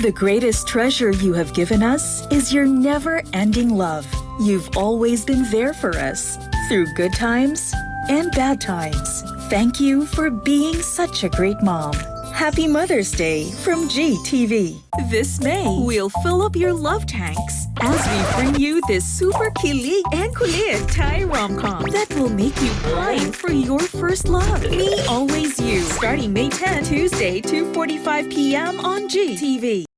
The greatest treasure you have given us is your never ending love. You've always been there for us through good times and bad times. Thank you for being such a great mom. Happy Mother's Day from GTV. This May, we'll fill up your love tanks as we bring you this super kilig and kulit Thai rom-com that will make you pine for your first love. Me Always You, starting May 10, Tuesday, 2.45 p.m. on GTV.